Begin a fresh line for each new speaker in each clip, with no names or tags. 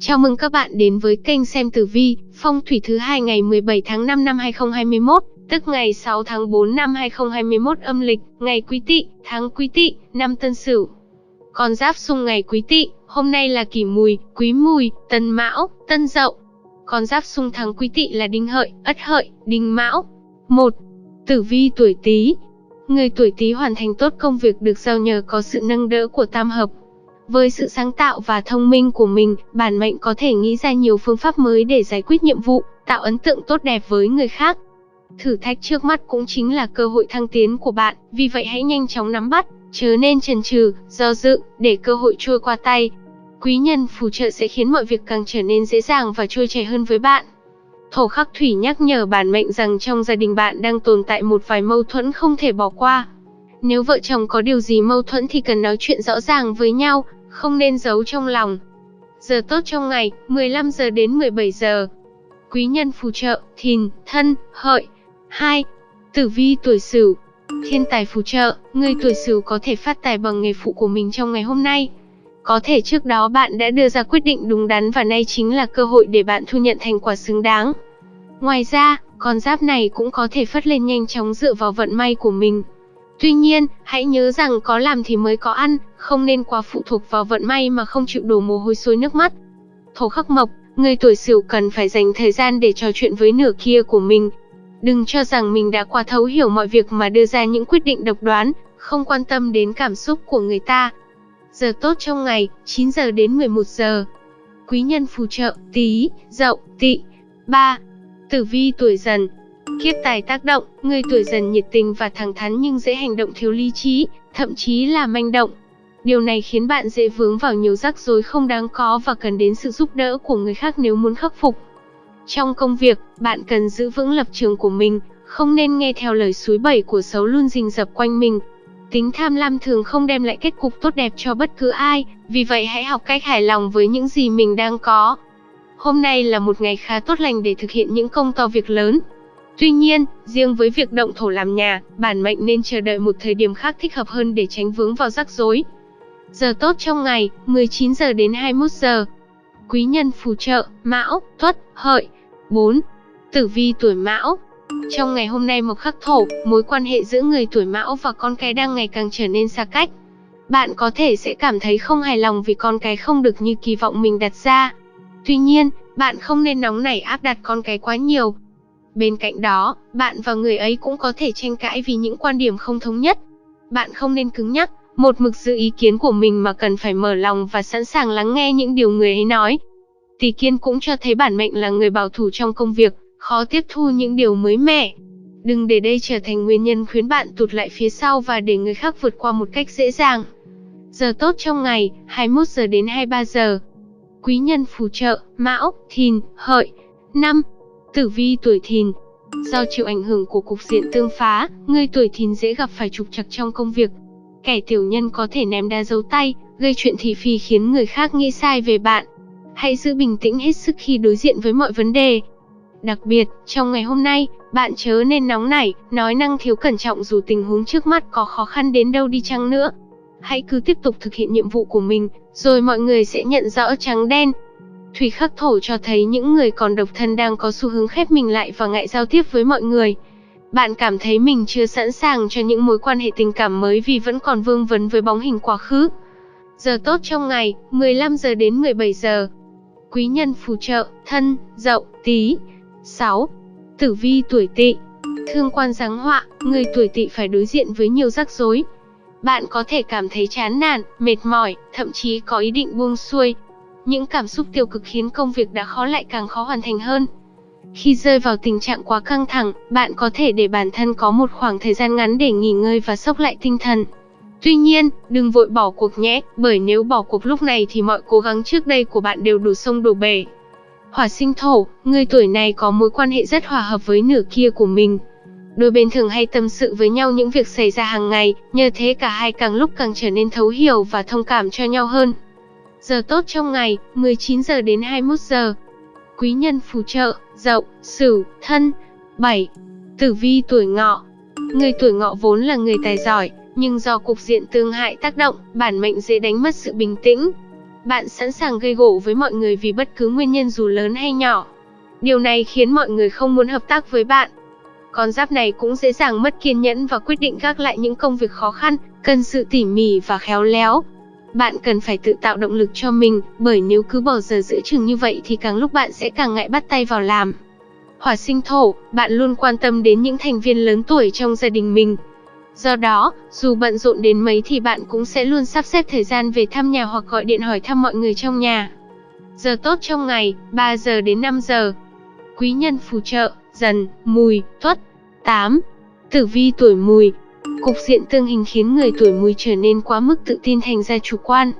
Chào mừng các bạn đến với kênh xem tử vi, phong thủy thứ hai ngày 17 tháng 5 năm 2021, tức ngày 6 tháng 4 năm 2021 âm lịch, ngày Quý Tỵ, tháng Quý Tỵ, năm Tân Sửu. Con giáp xung ngày Quý Tỵ, hôm nay là Kỷ Mùi, Quý Mùi, Tân Mão, Tân Dậu. Con giáp xung tháng Quý Tỵ là Đinh Hợi, Ất Hợi, Đinh Mão. 1. Tử vi tuổi Tý. Người tuổi Tý hoàn thành tốt công việc được giao nhờ có sự nâng đỡ của tam hợp, với sự sáng tạo và thông minh của mình, bản mệnh có thể nghĩ ra nhiều phương pháp mới để giải quyết nhiệm vụ, tạo ấn tượng tốt đẹp với người khác. Thử thách trước mắt cũng chính là cơ hội thăng tiến của bạn, vì vậy hãy nhanh chóng nắm bắt, chớ nên chần chừ, do dự, để cơ hội trôi qua tay. Quý nhân phù trợ sẽ khiến mọi việc càng trở nên dễ dàng và trôi chảy hơn với bạn. Thổ khắc thủy nhắc nhở bản mệnh rằng trong gia đình bạn đang tồn tại một vài mâu thuẫn không thể bỏ qua. Nếu vợ chồng có điều gì mâu thuẫn thì cần nói chuyện rõ ràng với nhau, không nên giấu trong lòng. Giờ tốt trong ngày, 15 giờ đến 17 giờ. Quý nhân phù trợ, thìn, thân, hợi. 2. Tử vi tuổi sửu. Thiên tài phù trợ, người tuổi sửu có thể phát tài bằng nghề phụ của mình trong ngày hôm nay. Có thể trước đó bạn đã đưa ra quyết định đúng đắn và nay chính là cơ hội để bạn thu nhận thành quả xứng đáng. Ngoài ra, con giáp này cũng có thể phất lên nhanh chóng dựa vào vận may của mình. Tuy nhiên, hãy nhớ rằng có làm thì mới có ăn, không nên quá phụ thuộc vào vận may mà không chịu đổ mồ hôi xối nước mắt. Thổ khắc mộc, người tuổi sửu cần phải dành thời gian để trò chuyện với nửa kia của mình. Đừng cho rằng mình đã quá thấu hiểu mọi việc mà đưa ra những quyết định độc đoán, không quan tâm đến cảm xúc của người ta. Giờ tốt trong ngày, 9 giờ đến 11 giờ. Quý nhân phù trợ, tí, dậu, tị. 3. Tử vi tuổi dần, Kiếp tài tác động, người tuổi dần nhiệt tình và thẳng thắn nhưng dễ hành động thiếu lý trí, thậm chí là manh động. Điều này khiến bạn dễ vướng vào nhiều rắc rối không đáng có và cần đến sự giúp đỡ của người khác nếu muốn khắc phục. Trong công việc, bạn cần giữ vững lập trường của mình, không nên nghe theo lời suối bẩy của xấu luôn rình rập quanh mình. Tính tham lam thường không đem lại kết cục tốt đẹp cho bất cứ ai, vì vậy hãy học cách hài lòng với những gì mình đang có. Hôm nay là một ngày khá tốt lành để thực hiện những công to việc lớn, Tuy nhiên, riêng với việc động thổ làm nhà, bản mệnh nên chờ đợi một thời điểm khác thích hợp hơn để tránh vướng vào rắc rối. Giờ tốt trong ngày, 19 giờ đến 21 giờ. Quý nhân phù trợ, Mão, Tuất, Hợi. 4. Tử vi tuổi Mão. Trong ngày hôm nay một khắc thổ, mối quan hệ giữa người tuổi Mão và con cái đang ngày càng trở nên xa cách. Bạn có thể sẽ cảm thấy không hài lòng vì con cái không được như kỳ vọng mình đặt ra. Tuy nhiên, bạn không nên nóng nảy áp đặt con cái quá nhiều, Bên cạnh đó, bạn và người ấy cũng có thể tranh cãi vì những quan điểm không thống nhất. Bạn không nên cứng nhắc, một mực giữ ý kiến của mình mà cần phải mở lòng và sẵn sàng lắng nghe những điều người ấy nói. Tỷ kiên cũng cho thấy bản mệnh là người bảo thủ trong công việc, khó tiếp thu những điều mới mẻ. Đừng để đây trở thành nguyên nhân khiến bạn tụt lại phía sau và để người khác vượt qua một cách dễ dàng. Giờ tốt trong ngày, 21 giờ đến 23 giờ. Quý nhân phù trợ, Mão, Thìn, Hợi. 5. Tử vi tuổi thìn Do chịu ảnh hưởng của cục diện tương phá, người tuổi thìn dễ gặp phải trục trặc trong công việc. Kẻ tiểu nhân có thể ném đá dấu tay, gây chuyện thị phi khiến người khác nghĩ sai về bạn. Hãy giữ bình tĩnh hết sức khi đối diện với mọi vấn đề. Đặc biệt, trong ngày hôm nay, bạn chớ nên nóng nảy, nói năng thiếu cẩn trọng dù tình huống trước mắt có khó khăn đến đâu đi chăng nữa. Hãy cứ tiếp tục thực hiện nhiệm vụ của mình, rồi mọi người sẽ nhận rõ trắng đen, Thủy khắc thổ cho thấy những người còn độc thân đang có xu hướng khép mình lại và ngại giao tiếp với mọi người. Bạn cảm thấy mình chưa sẵn sàng cho những mối quan hệ tình cảm mới vì vẫn còn vương vấn với bóng hình quá khứ. Giờ tốt trong ngày, 15 giờ đến 17 giờ. Quý nhân phù trợ, thân, dậu, tí. 6. Tử vi tuổi tỵ. Thương quan giáng họa, người tuổi tỵ phải đối diện với nhiều rắc rối. Bạn có thể cảm thấy chán nản, mệt mỏi, thậm chí có ý định buông xuôi, những cảm xúc tiêu cực khiến công việc đã khó lại càng khó hoàn thành hơn. Khi rơi vào tình trạng quá căng thẳng, bạn có thể để bản thân có một khoảng thời gian ngắn để nghỉ ngơi và sốc lại tinh thần. Tuy nhiên, đừng vội bỏ cuộc nhé, bởi nếu bỏ cuộc lúc này thì mọi cố gắng trước đây của bạn đều đổ sông đổ bể. Hỏa sinh thổ, người tuổi này có mối quan hệ rất hòa hợp với nửa kia của mình. Đôi bên thường hay tâm sự với nhau những việc xảy ra hàng ngày, nhờ thế cả hai càng lúc càng trở nên thấu hiểu và thông cảm cho nhau hơn. Giờ tốt trong ngày, 19 giờ đến 21 giờ. Quý nhân phù trợ, dậu, sửu, thân. 7. Tử vi tuổi ngọ. Người tuổi ngọ vốn là người tài giỏi, nhưng do cục diện tương hại tác động, bản mệnh dễ đánh mất sự bình tĩnh. bạn sẵn sàng gây gổ với mọi người vì bất cứ nguyên nhân dù lớn hay nhỏ. Điều này khiến mọi người không muốn hợp tác với bạn. Con giáp này cũng dễ dàng mất kiên nhẫn và quyết định gác lại những công việc khó khăn, cần sự tỉ mỉ và khéo léo. Bạn cần phải tự tạo động lực cho mình, bởi nếu cứ bỏ giờ giữa chừng như vậy thì càng lúc bạn sẽ càng ngại bắt tay vào làm. Hỏa sinh thổ, bạn luôn quan tâm đến những thành viên lớn tuổi trong gia đình mình. Do đó, dù bận rộn đến mấy thì bạn cũng sẽ luôn sắp xếp thời gian về thăm nhà hoặc gọi điện hỏi thăm mọi người trong nhà. Giờ tốt trong ngày, 3 giờ đến 5 giờ. Quý nhân phù trợ, dần, mùi, tuất. 8. Tử vi tuổi mùi, Cục diện tương hình khiến người tuổi mùi trở nên quá mức tự tin thành ra chủ quan.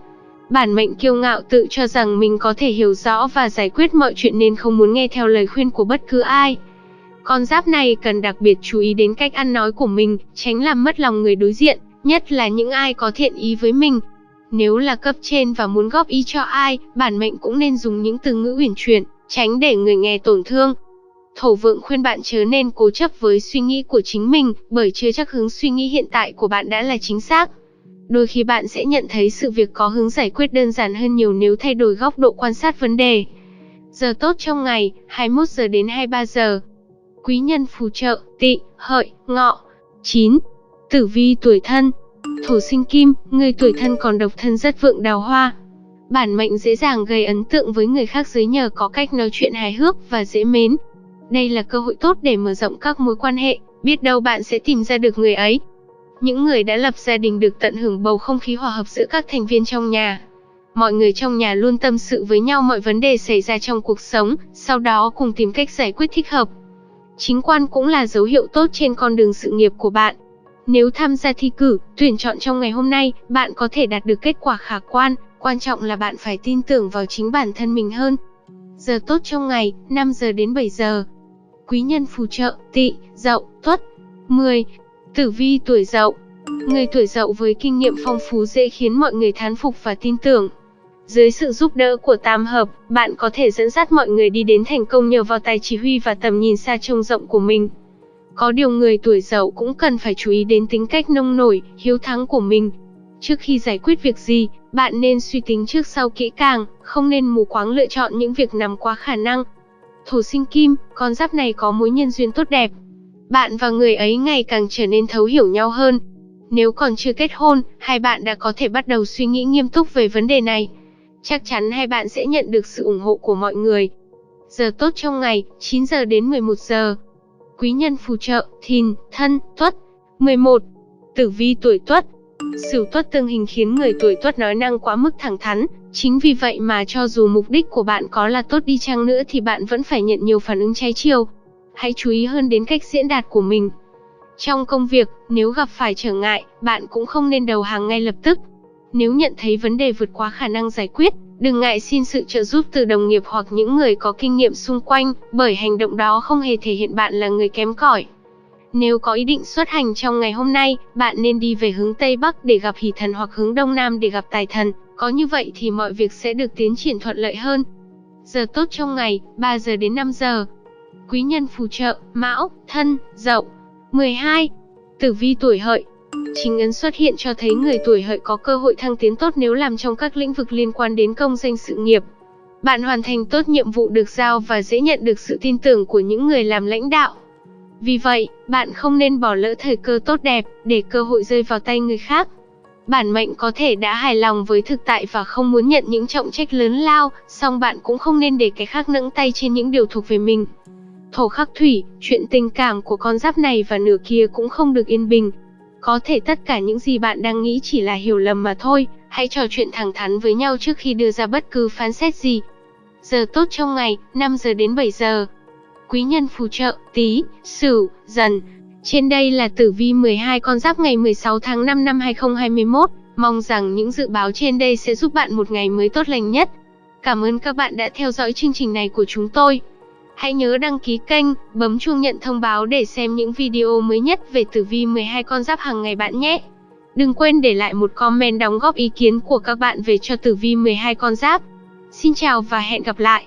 Bản mệnh kiêu ngạo tự cho rằng mình có thể hiểu rõ và giải quyết mọi chuyện nên không muốn nghe theo lời khuyên của bất cứ ai. Con giáp này cần đặc biệt chú ý đến cách ăn nói của mình, tránh làm mất lòng người đối diện, nhất là những ai có thiện ý với mình. Nếu là cấp trên và muốn góp ý cho ai, bản mệnh cũng nên dùng những từ ngữ uyển chuyển, tránh để người nghe tổn thương. Thổ vượng khuyên bạn chớ nên cố chấp với suy nghĩ của chính mình, bởi chưa chắc hướng suy nghĩ hiện tại của bạn đã là chính xác. Đôi khi bạn sẽ nhận thấy sự việc có hướng giải quyết đơn giản hơn nhiều nếu thay đổi góc độ quan sát vấn đề. Giờ tốt trong ngày, 21 giờ đến 23 giờ. Quý nhân phù trợ, tị, hợi, ngọ. 9. Tử vi tuổi thân. Thổ sinh kim, người tuổi thân còn độc thân rất vượng đào hoa. Bản mệnh dễ dàng gây ấn tượng với người khác dưới nhờ có cách nói chuyện hài hước và dễ mến. Đây là cơ hội tốt để mở rộng các mối quan hệ, biết đâu bạn sẽ tìm ra được người ấy. Những người đã lập gia đình được tận hưởng bầu không khí hòa hợp giữa các thành viên trong nhà. Mọi người trong nhà luôn tâm sự với nhau mọi vấn đề xảy ra trong cuộc sống, sau đó cùng tìm cách giải quyết thích hợp. Chính quan cũng là dấu hiệu tốt trên con đường sự nghiệp của bạn. Nếu tham gia thi cử, tuyển chọn trong ngày hôm nay, bạn có thể đạt được kết quả khả quan, quan trọng là bạn phải tin tưởng vào chính bản thân mình hơn. Giờ tốt trong ngày, 5 giờ đến 7 giờ quý nhân phù trợ, tỵ, dậu, tuất. 10. Tử vi tuổi dậu Người tuổi dậu với kinh nghiệm phong phú dễ khiến mọi người thán phục và tin tưởng. Dưới sự giúp đỡ của tam hợp, bạn có thể dẫn dắt mọi người đi đến thành công nhờ vào tài chỉ huy và tầm nhìn xa trông rộng của mình. Có điều người tuổi dậu cũng cần phải chú ý đến tính cách nông nổi, hiếu thắng của mình. Trước khi giải quyết việc gì, bạn nên suy tính trước sau kỹ càng, không nên mù quáng lựa chọn những việc nằm quá khả năng, Thổ sinh kim, con giáp này có mối nhân duyên tốt đẹp. Bạn và người ấy ngày càng trở nên thấu hiểu nhau hơn. Nếu còn chưa kết hôn, hai bạn đã có thể bắt đầu suy nghĩ nghiêm túc về vấn đề này. Chắc chắn hai bạn sẽ nhận được sự ủng hộ của mọi người. Giờ tốt trong ngày, 9 giờ đến 11 giờ. Quý nhân phù trợ, thìn, thân, tuất. 11. Tử vi tuổi tuất, Sửu tuất tương hình khiến người tuổi tuất nói năng quá mức thẳng thắn, chính vì vậy mà cho dù mục đích của bạn có là tốt đi chăng nữa thì bạn vẫn phải nhận nhiều phản ứng trái chiều. Hãy chú ý hơn đến cách diễn đạt của mình. Trong công việc, nếu gặp phải trở ngại, bạn cũng không nên đầu hàng ngay lập tức. Nếu nhận thấy vấn đề vượt quá khả năng giải quyết, đừng ngại xin sự trợ giúp từ đồng nghiệp hoặc những người có kinh nghiệm xung quanh, bởi hành động đó không hề thể hiện bạn là người kém cỏi. Nếu có ý định xuất hành trong ngày hôm nay, bạn nên đi về hướng Tây Bắc để gặp hỷ thần hoặc hướng Đông Nam để gặp tài thần, có như vậy thì mọi việc sẽ được tiến triển thuận lợi hơn. Giờ tốt trong ngày, 3 giờ đến 5 giờ. Quý nhân phù trợ, Mão, Thân, Dậu. 12. Tử vi tuổi hợi. Chính ấn xuất hiện cho thấy người tuổi hợi có cơ hội thăng tiến tốt nếu làm trong các lĩnh vực liên quan đến công danh sự nghiệp. Bạn hoàn thành tốt nhiệm vụ được giao và dễ nhận được sự tin tưởng của những người làm lãnh đạo. Vì vậy, bạn không nên bỏ lỡ thời cơ tốt đẹp để cơ hội rơi vào tay người khác. Bản mệnh có thể đã hài lòng với thực tại và không muốn nhận những trọng trách lớn lao, song bạn cũng không nên để cái khác nẫng tay trên những điều thuộc về mình. Thổ khắc thủy, chuyện tình cảm của con giáp này và nửa kia cũng không được yên bình. Có thể tất cả những gì bạn đang nghĩ chỉ là hiểu lầm mà thôi, hãy trò chuyện thẳng thắn với nhau trước khi đưa ra bất cứ phán xét gì. Giờ tốt trong ngày, 5 giờ đến 7 giờ quý nhân phù trợ, tí, sửu, dần. Trên đây là tử vi 12 con giáp ngày 16 tháng 5 năm 2021. Mong rằng những dự báo trên đây sẽ giúp bạn một ngày mới tốt lành nhất. Cảm ơn các bạn đã theo dõi chương trình này của chúng tôi. Hãy nhớ đăng ký kênh, bấm chuông nhận thông báo để xem những video mới nhất về tử vi 12 con giáp hàng ngày bạn nhé. Đừng quên để lại một comment đóng góp ý kiến của các bạn về cho tử vi 12 con giáp. Xin chào và hẹn gặp lại.